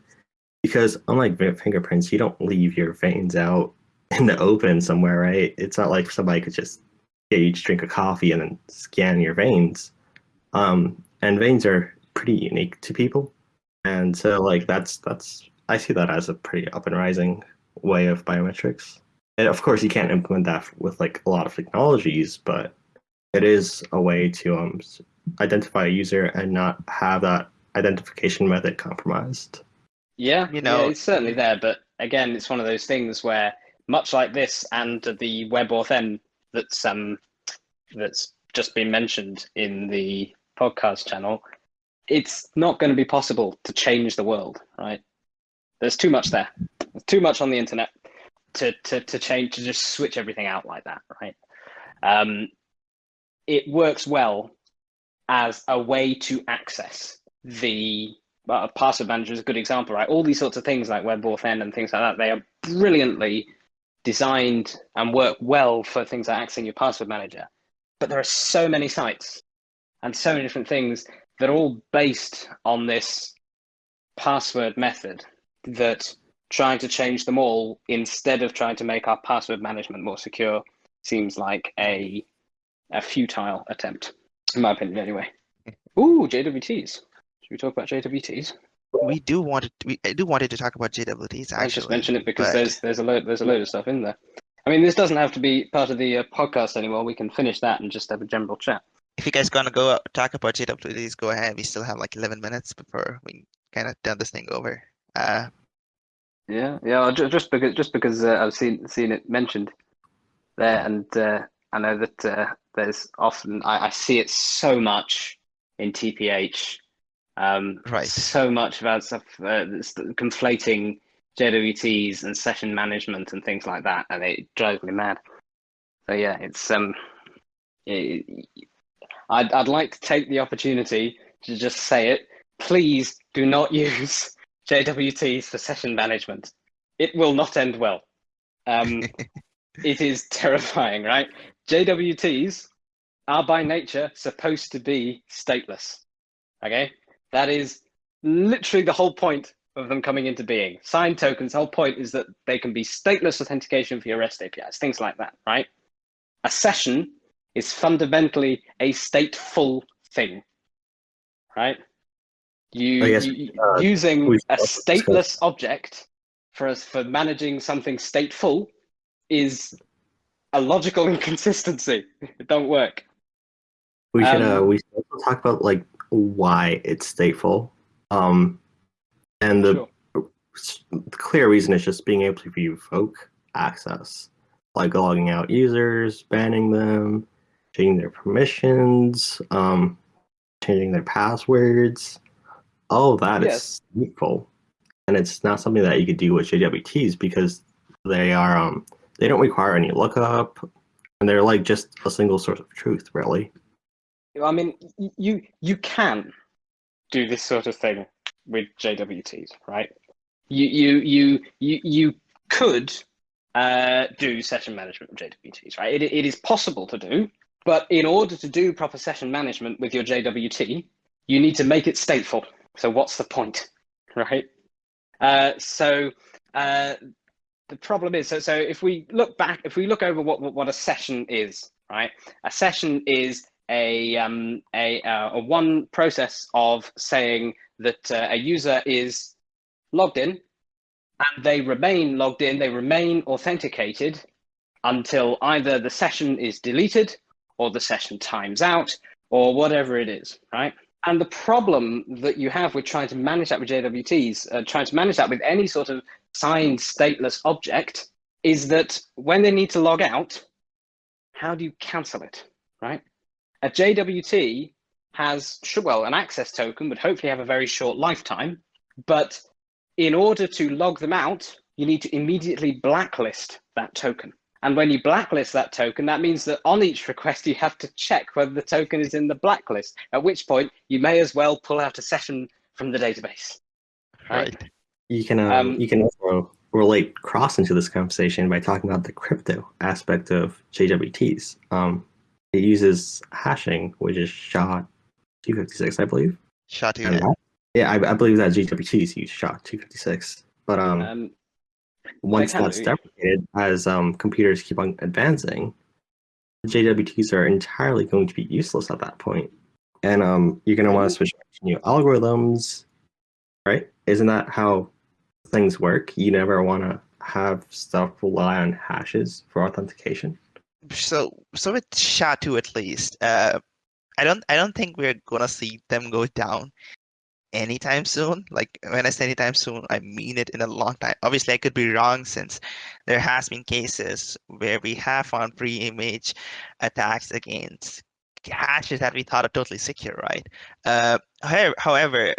because unlike fingerprints, you don't leave your veins out in the open somewhere, right? It's not like somebody could just get you to drink a coffee and then scan your veins. Um, and veins are pretty unique to people, and so like that's that's I see that as a pretty up and rising way of biometrics. And of course, you can't implement that with like a lot of technologies, but it is a way to um, identify a user and not have that identification method compromised. Yeah, you know, yeah, it's certainly there, but again, it's one of those things where, much like this and the WebAuthn that's um that's just been mentioned in the podcast channel, it's not going to be possible to change the world, right? There's too much there. There's too much on the internet to to to change to just switch everything out like that, right? Um, it works well as a way to access the uh, password manager is a good example, right? All these sorts of things like WebAuthn and things like that, they are brilliantly designed and work well for things like accessing your password manager. But there are so many sites and so many different things that are all based on this password method that trying to change them all instead of trying to make our password management more secure seems like a a futile attempt, in my opinion, anyway. Ooh, JWTs. Should we talk about JWTs? We do want to. We I do wanted to talk about JWTs. Actually, I just mention it because but... there's there's a load there's a load of stuff in there. I mean, this doesn't have to be part of the uh, podcast anymore. We can finish that and just have a general chat. If you guys gonna go talk about JWTs, go ahead. We still have like 11 minutes before we kind of done this thing over. Uh, Yeah, yeah. Just because, just because uh, I've seen seen it mentioned there, and uh, I know that uh, there's often I, I see it so much in TPH. Um, Right. So much about stuff uh, conflating JWTs and session management and things like that, and it drives me mad. So yeah, it's um, it, I'd I'd like to take the opportunity to just say it. Please do not use JWTs for session management. It will not end well. Um, it is terrifying, right? JWTs are by nature supposed to be stateless. Okay, that is literally the whole point of them coming into being. Signed tokens, the whole point is that they can be stateless authentication for your REST APIs, things like that, right? A session is fundamentally a stateful thing, right? You, guess, you- uh, using a stateless object for us for managing something stateful is a logical inconsistency. It don't work. We should uh Um, we should also talk about like why it's stateful. Um and the s- clear reason is just being able to revoke access. Like logging out users, banning them, changing their permissions, um, changing their passwords. Of that is Yes. stateful. And it's not something that you could do with JWTs because they are um they don't require any lookup and they're like just a single source of truth, really. I mean, you you can do this sort of thing with JWTs, right? You you you you you could uh, do session management with JWTs, right? It, it is possible to do, but in order to do proper session management with your JWT, you need to make it stateful. So what's the point, right? Uh, so uh, the problem is, so so if we look back, if we look over what what, what a session is, right? A session is a um, a, uh, a one process of saying that uh, a user is logged in and they remain logged in, they remain authenticated until either the session is deleted or the session times out or whatever it is, right? And the problem that you have with trying to manage that with JWTs, uh, trying to manage that with any sort of signed stateless object, is that when they need to log out, how do you cancel it, right? A JWT has, well, an access token would hopefully have a very short lifetime, but in order to log them out, you need to immediately blacklist that token. And when you blacklist that token, that means that on each request, you have to check whether the token is in the blacklist, at which point you may as well pull out a session from the database. Right. right. You can um, Um, you can also relate cross into this conversation by talking about the crypto aspect of JWTs. Um, it uses hashing, which is SHA two fifty six, I believe. Shot to And it. that- yeah, I, I believe that JWTs use SHA two fifty six. But um, Um, once that's deprecated, as um, computers keep on advancing, JWTs are entirely going to be useless at that point. And um, you're going to want to switch to new algorithms, right? Isn't that how things work? You never want to have stuff rely on hashes for authentication. So so with SHA-2 at least, uh, I don't I don't think we're gonna see them go down anytime soon. Like when I say anytime soon, I mean it in a long time. Obviously, I could be wrong since there has been cases where we have found pre-image attacks against hashes that we thought are totally secure, right? Uh, however,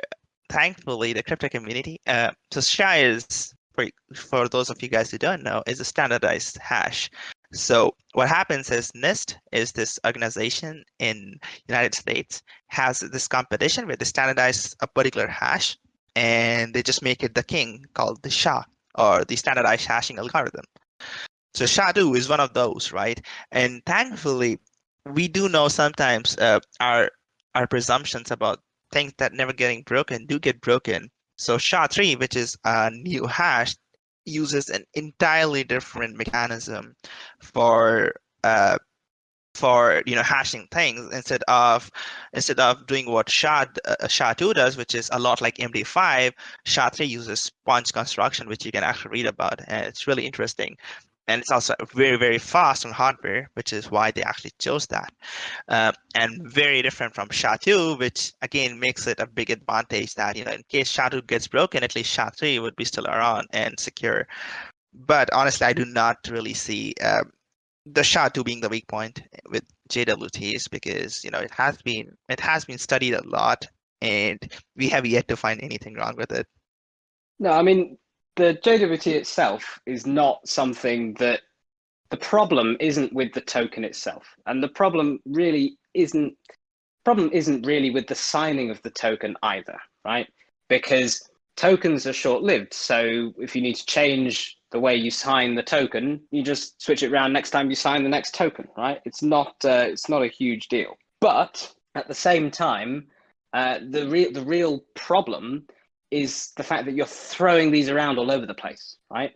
thankfully, the crypto community, uh, so SHA is for for those of you guys who don't know, is a standardized hash. So what happens is NIST is this organization in United States has this competition where they standardize a particular hash and they just make it the king called the SHA or the standardized hashing algorithm. So SHA-2 is one of those, right? And thankfully, we do know sometimes uh, our our presumptions about things that never getting broken do get broken. So SHA-3, which is a new hash, uses an entirely different mechanism for uh, for you know hashing things instead of instead of doing what SHA uh, SHA-2 does, which is a lot like MD5. SHA-3 uses sponge construction, which you can actually read about, and it's really interesting. And it's also very very fast on hardware, which is why they actually chose that. Uh, and very different from SHA-2, which again makes it a big advantage that you know in case SHA-2 gets broken, at least SHA-3 would be still around and secure. But honestly, I do not really see um, the SHA-2 being the weak point with JWTs because you know it has been it has been studied a lot and we have yet to find anything wrong with it. No, I mean the JWT itself is not something that the problem isn't with the token itself, and the problem really isn't problem isn't really with the signing of the token either, right? Because tokens are short-lived, so if you need to change the way you sign the token, you just switch it around next time you sign the next token, right? It's not uh, it's not a huge deal, but at the same time, uh, the real the real problem is the fact that you're throwing these around all over the place, right?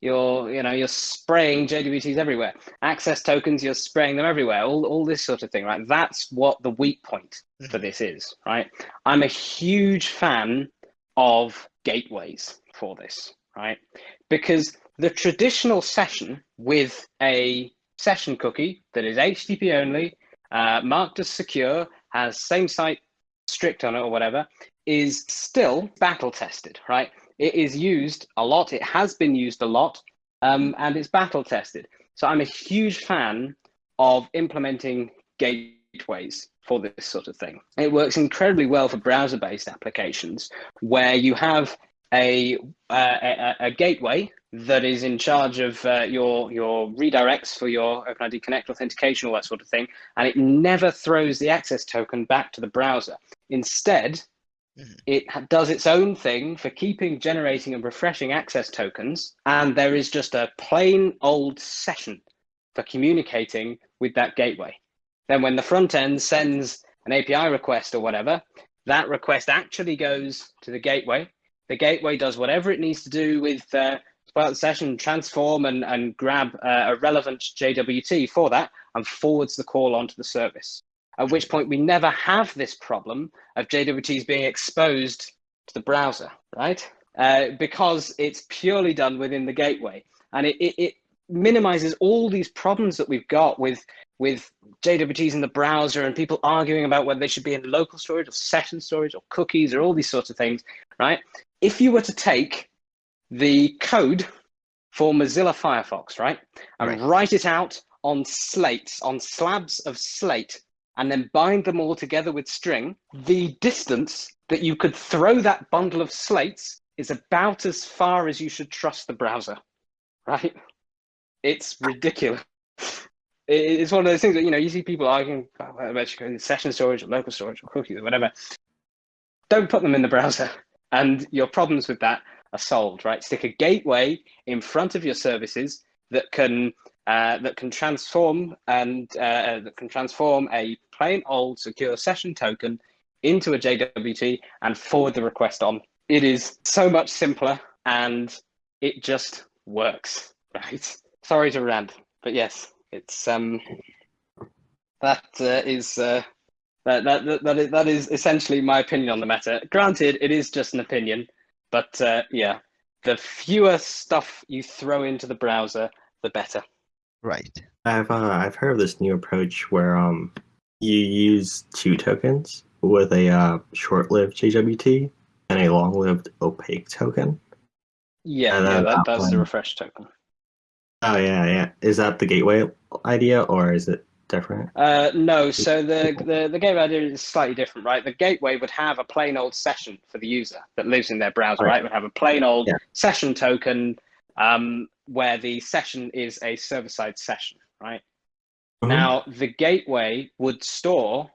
You're, you know, you're spraying JWTs everywhere. Access tokens, you're spraying them everywhere. All, all this sort of thing, right? That's what the weak point for Mm-hmm. this is, right? I'm a huge fan of gateways for this, right? Because the traditional session with a session cookie that is HTTP only, uh, marked as secure, has same site strict on it or whatever, is still battle tested, right? It is used a lot. It has been used a lot, um, and it's battle tested. So I'm a huge fan of implementing gateways for this sort of thing. It works incredibly well for browser-based applications where you have a, uh, a, a gateway that is in charge of uh, your your redirects for your OpenID Connect authentication, all that sort of thing, and it never throws the access token back to the browser. Instead. It does its own thing for keeping, generating, and refreshing access tokens, and there is just a plain old session for communicating with that gateway. Then, when the front end sends an API request or whatever, that request actually goes to the gateway. The gateway does whatever it needs to do with uh, the session, transform and, and grab uh, a relevant JWT for that and forwards the call onto the service. At which point we never have this problem of JWTs being exposed to the browser, right? Uh, because it's purely done within the gateway. And it, it, it minimizes all these problems that we've got with, with JWTs in the browser and people arguing about whether they should be in local storage or session storage or cookies or all these sorts of things, right? If you were to take the code for Mozilla Firefox, right? And Right. write it out on slates, on slabs of slate, and then bind them all together with string, the distance that you could throw that bundle of slates is about as far as you should trust the browser, right? It's ridiculous. It's one of those things that, you know, you see people arguing about session storage or local storage or cookies or whatever. Don't put them in the browser, and your problems with that are solved, right? Stick a gateway in front of your services that can uh, that can transform and uh, that can transform a plain old secure session token into a JWT and forward the request on. It is so much simpler and it just works, right? Sorry to rant, but yes, it's um that uh, is uh, that, that that that is, that is essentially my opinion on the matter. Granted, it is just an opinion, but uh, yeah, the fewer stuff you throw into the browser, the better. Right. I've uh, I've heard of this new approach where um you use two tokens with a uh, short-lived JWT and a long-lived opaque token. Yeah, yeah, that, that that's the refresh token. Oh yeah, yeah. Is that the gateway idea or is it different? Uh, no, so the, the the gateway idea is slightly different, right? The gateway would have a plain old session for the user that lives in their browser, Right. right? Would have a plain old Yeah. session token um, where the session is a server-side session, right? Mhm. Now, the gateway would store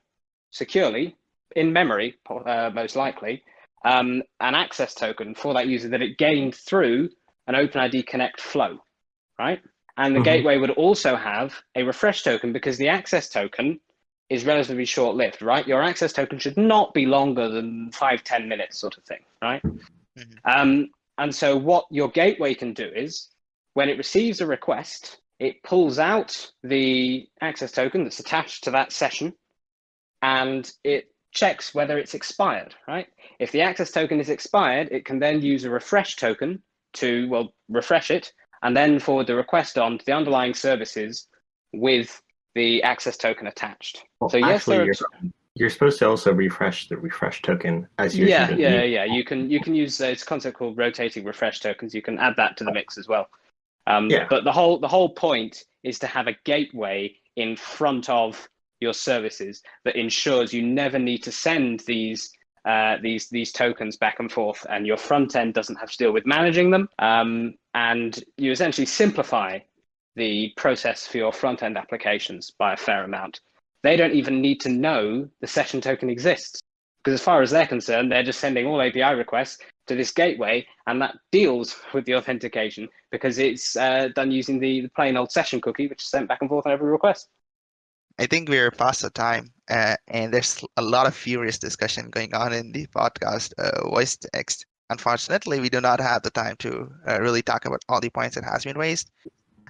securely in memory, uh, most likely, um, an access token for that user that it gained through an OpenID Connect flow, right? And the Mhm. gateway would also have a refresh token because the access token is relatively short lived, right? Your access token should not be longer than five, 10 minutes, sort of thing, right? Mhm. Um, and so, what your gateway can do is when it receives a request, it pulls out the access token that's attached to that session and it checks whether it's expired, right? If the access token is expired, it can then use a refresh token to, well, refresh it and then forward the request on to the underlying services with the access token attached. Well, so yes, actually, you're, you're supposed to also refresh the refresh token as you yeah, yeah, yeah. You can you can use uh, it's a concept called rotating refresh tokens. You can add that to the mix as well. Um, Yeah. But the whole the whole point is to have a gateway in front of your services that ensures you never need to send these uh, these these tokens back and forth, and your front end doesn't have to deal with managing them. Um, and you essentially simplify the process for your front end applications by a fair amount. They don't even need to know the session token exists because as far as they're concerned, they're just sending all API requests to this gateway, and that deals with the authentication because it's uh, done using the, the plain old session cookie, which is sent back and forth on every request. I think we're past the time, uh, and there's a lot of furious discussion going on in the podcast uh, voice text. Unfortunately, we do not have the time to uh, really talk about all the points that has been raised.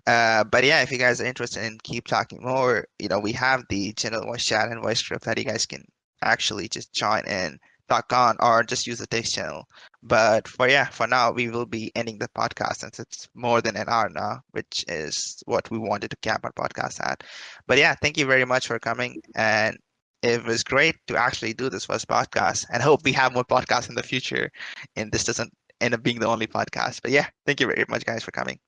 Uh, but yeah, if you guys are interested in keep talking more, you know, we have the general voice chat and voice script that you guys can actually just join and talk on or just use the text channel. But for yeah, for now, we will be ending the podcast since it's more than an hour now, which is what we wanted to cap our podcast at. But yeah, thank you very much for coming. And it was great to actually do this first podcast and hope we have more podcasts in the future and this doesn't end up being the only podcast. But yeah, thank you very much guys for coming.